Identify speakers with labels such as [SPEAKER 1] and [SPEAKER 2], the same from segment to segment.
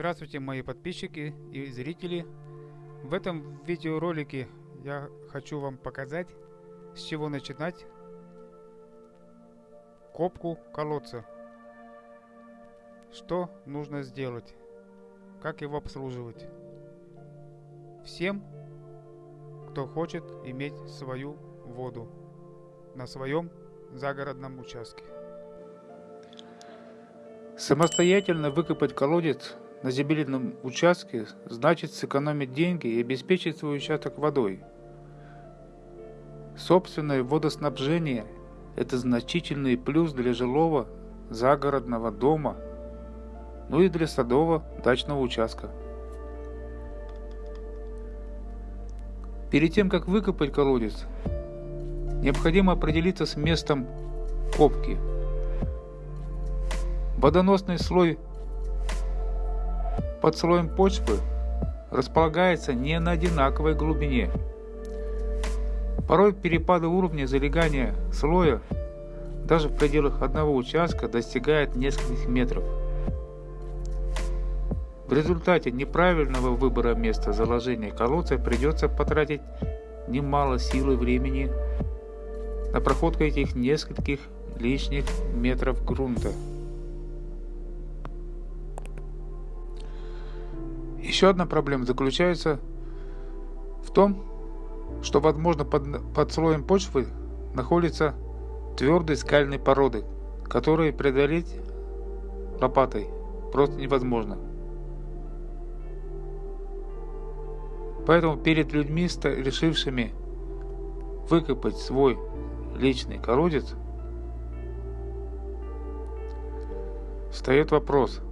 [SPEAKER 1] Здравствуйте мои подписчики и зрители. В этом видеоролике я хочу вам показать, с чего начинать копку колодца. Что нужно сделать, как его обслуживать. Всем, кто хочет иметь свою воду на своем загородном участке. Самостоятельно выкопать колодец на земельном участке значит сэкономить деньги и обеспечить свой участок водой. Собственное водоснабжение – это значительный плюс для жилого загородного дома, ну и для садового дачного участка. Перед тем, как выкопать колодец, необходимо определиться с местом копки – Водоносный слой под слоем почвы располагается не на одинаковой глубине. Порой перепады уровня залегания слоя даже в пределах одного участка достигает нескольких метров. В результате неправильного выбора места заложения колодца придется потратить немало сил и времени на проходку этих нескольких лишних метров грунта. Еще одна проблема заключается в том, что, возможно, под, под слоем почвы находится твердые скальные породы, которые преодолеть лопатой просто невозможно. Поэтому перед людьми, решившими выкопать свой личный колодец, встает вопрос,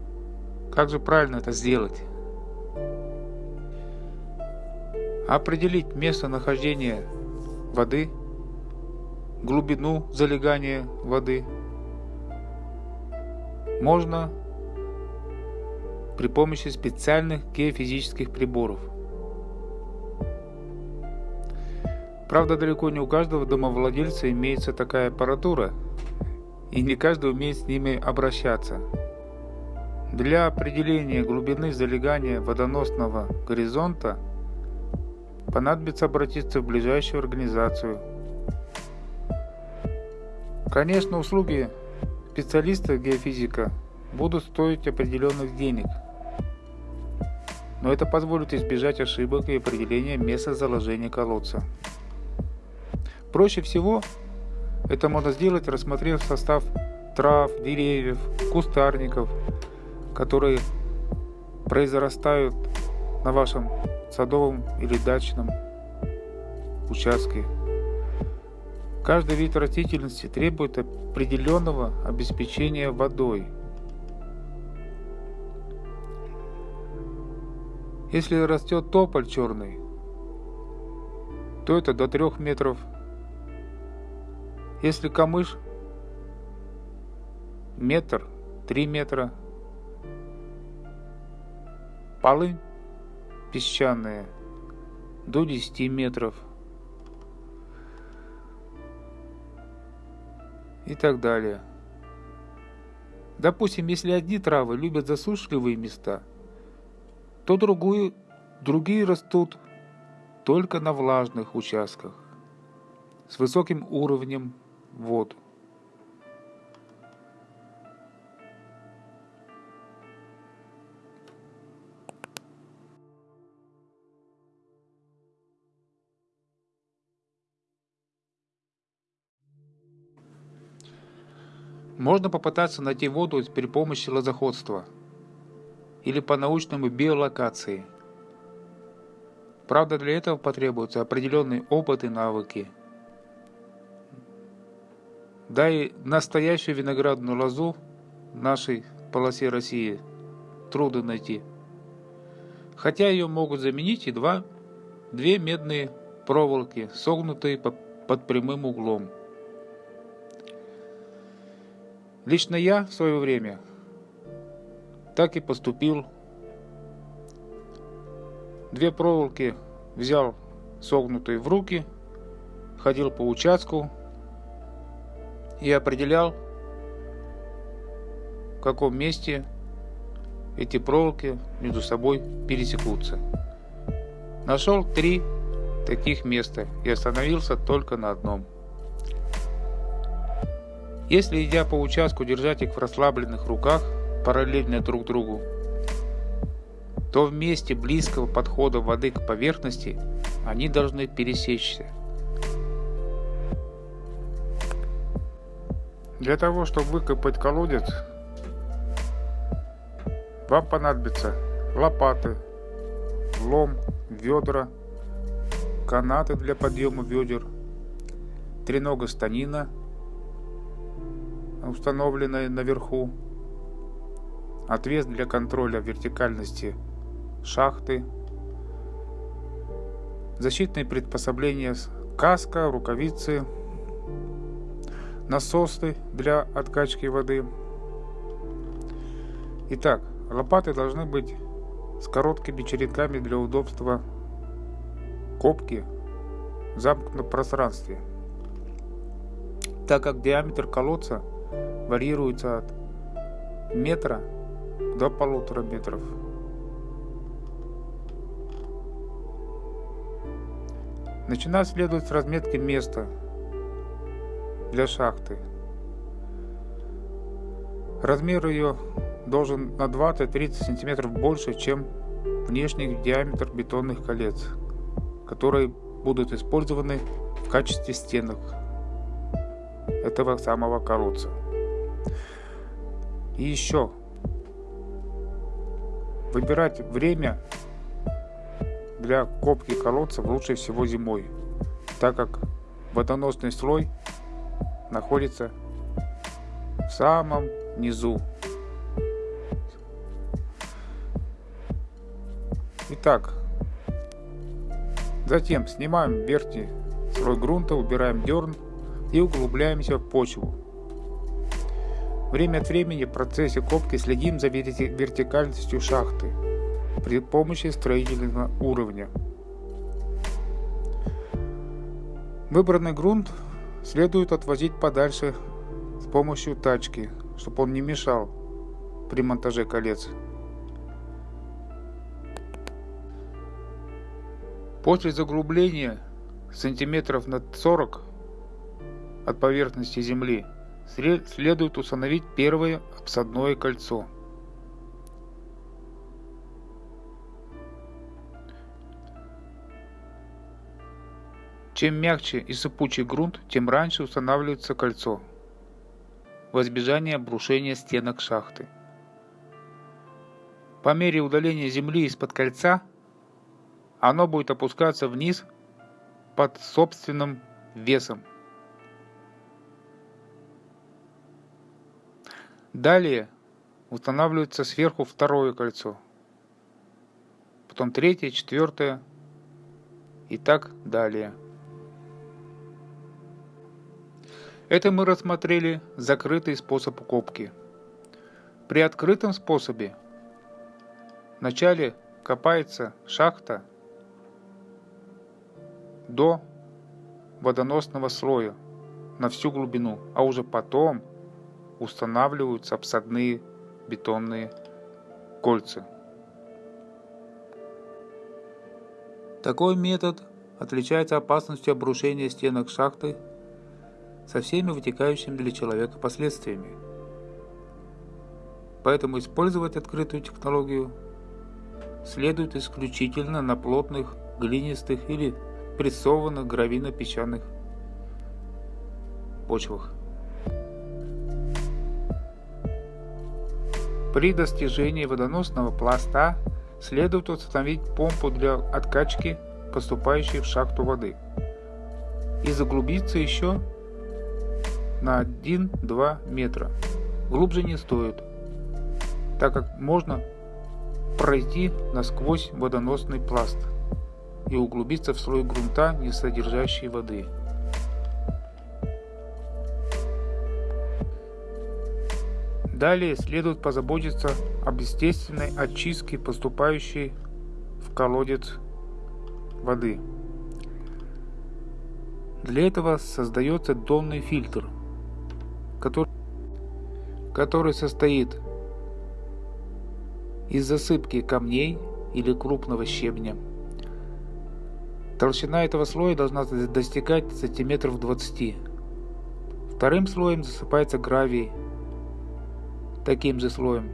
[SPEAKER 1] как же правильно это сделать? Определить местонахождение воды, глубину залегания воды можно при помощи специальных геофизических приборов. Правда, далеко не у каждого домовладельца имеется такая аппаратура, и не каждый умеет с ними обращаться. Для определения глубины залегания водоносного горизонта – понадобится обратиться в ближайшую организацию. Конечно, услуги специалиста геофизика будут стоить определенных денег, но это позволит избежать ошибок и определения места заложения колодца. Проще всего это можно сделать, рассмотрев состав трав, деревьев, кустарников, которые произрастают на вашем садовом или дачном участке. Каждый вид растительности требует определенного обеспечения водой. Если растет тополь черный, то это до 3 метров. Если камыш метр, 3 метра. Полынь песчаные до 10 метров и так далее. Допустим, если одни травы любят засушливые места, то другую, другие растут только на влажных участках с высоким уровнем вод. Можно попытаться найти воду при помощи лозоходства или по-научному биолокации. Правда, для этого потребуются определенный опыт и навыки. Да и настоящую виноградную лозу в нашей полосе России трудно найти. Хотя ее могут заменить и два, две медные проволоки, согнутые под прямым углом. Лично я в свое время так и поступил. Две проволоки взял согнутые в руки, ходил по участку и определял, в каком месте эти проволоки между собой пересекутся. Нашел три таких места и остановился только на одном. Если идя по участку держать их в расслабленных руках, параллельно друг другу, то в месте близкого подхода воды к поверхности они должны пересечься. Для того, чтобы выкопать колодец, вам понадобится лопаты, лом, ведра, канаты для подъема ведер, тренога станина, установленная наверху, отвес для контроля вертикальности шахты, защитные приспособления каска, рукавицы, насосы для откачки воды. Итак, лопаты должны быть с короткими черенками для удобства копки в замкнутом пространстве, так как диаметр колодца варьируется от метра до полутора метров. Начинать следует с разметки места для шахты. Размер ее должен на 20-30 см больше, чем внешний диаметр бетонных колец, которые будут использованы в качестве стенок этого самого колодца. И еще выбирать время для копки колодцев лучше всего зимой, так как водоносный слой находится в самом низу. Итак, затем снимаем верхний слой грунта, убираем дерн и углубляемся в почву. Время от времени в процессе копки следим за вертикальностью шахты при помощи строительного уровня. Выбранный грунт следует отвозить подальше с помощью тачки, чтобы он не мешал при монтаже колец. После заглубления сантиметров на 40 от поверхности земли следует установить первое обсадное кольцо – Чем мягче и сыпучий грунт, тем раньше устанавливается кольцо, во избежание обрушения стенок шахты. По мере удаления земли из-под кольца, оно будет опускаться вниз под собственным весом. Далее устанавливается сверху второе кольцо, потом третье, четвертое и так далее. Это мы рассмотрели закрытый способ копки. При открытом способе вначале копается шахта до водоносного слоя на всю глубину, а уже потом устанавливаются обсадные бетонные кольца. Такой метод отличается опасностью обрушения стенок шахты со всеми вытекающими для человека последствиями. Поэтому использовать открытую технологию следует исключительно на плотных, глинистых или прессованных гравийно-песчаных почвах. При достижении водоносного пласта следует установить помпу для откачки поступающей в шахту воды и заглубиться еще на 1-2 метра. Глубже не стоит, так как можно пройти насквозь водоносный пласт и углубиться в слой грунта, не содержащий воды. Далее следует позаботиться об естественной очистке поступающей в колодец воды. Для этого создается донный фильтр – который, который состоит из засыпки камней или крупного щебня. Толщина этого слоя должна достигать сантиметров 20. Вторым слоем засыпается гравий, таким же слоем.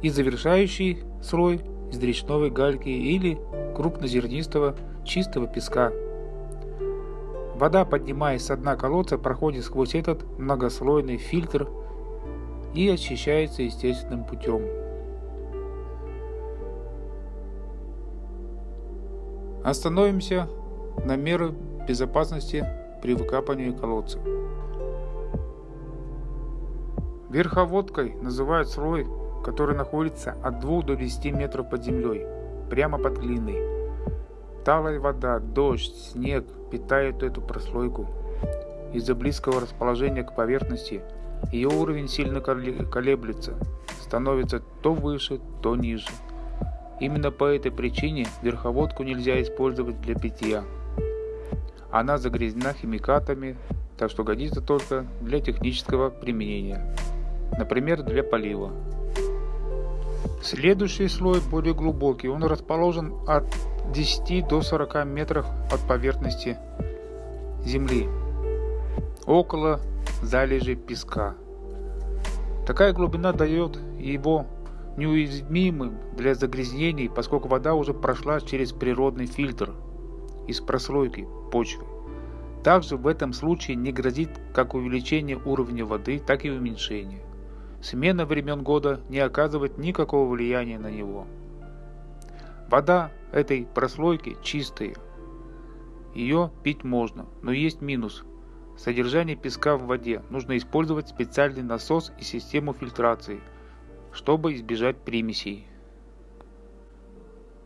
[SPEAKER 1] И завершающий слой из речной гальки или крупнозернистого чистого песка. Вода, поднимаясь с дна колодца, проходит сквозь этот многослойный фильтр и очищается естественным путем. Остановимся на меры безопасности при выкапывании колодца. Верховодкой называют слой, который находится от 2 до 10 метров под землей, прямо под глиной. Талая вода, дождь, снег питают эту прослойку. Из-за близкого расположения к поверхности ее уровень сильно колеблется, становится то выше, то ниже. Именно по этой причине верховодку нельзя использовать для питья. Она загрязнена химикатами, так что годится только для технического применения, например для полива. Следующий слой более глубокий, он расположен от 10 до 40 метров от поверхности земли, около залежи песка. Такая глубина дает его неуязвимым для загрязнений, поскольку вода уже прошла через природный фильтр из прослойки почвы. Также в этом случае не грозит как увеличение уровня воды, так и уменьшение. Смена времен года не оказывает никакого влияния на него. Вода этой прослойки чистая. Ее пить можно, но есть минус. Содержание песка в воде. Нужно использовать специальный насос и систему фильтрации – чтобы избежать примесей.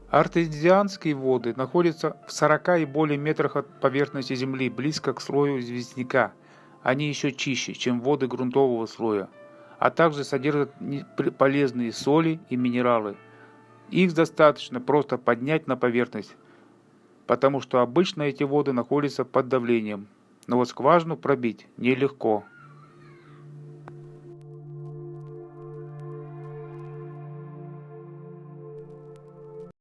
[SPEAKER 1] Артезианские воды находятся в 40 и более метрах от поверхности Земли, близко к слою известняка. Они еще чище, чем воды грунтового слоя, а также содержат полезные соли и минералы. Их достаточно просто поднять на поверхность, потому что обычно эти воды находятся под давлением, но вот скважину пробить нелегко.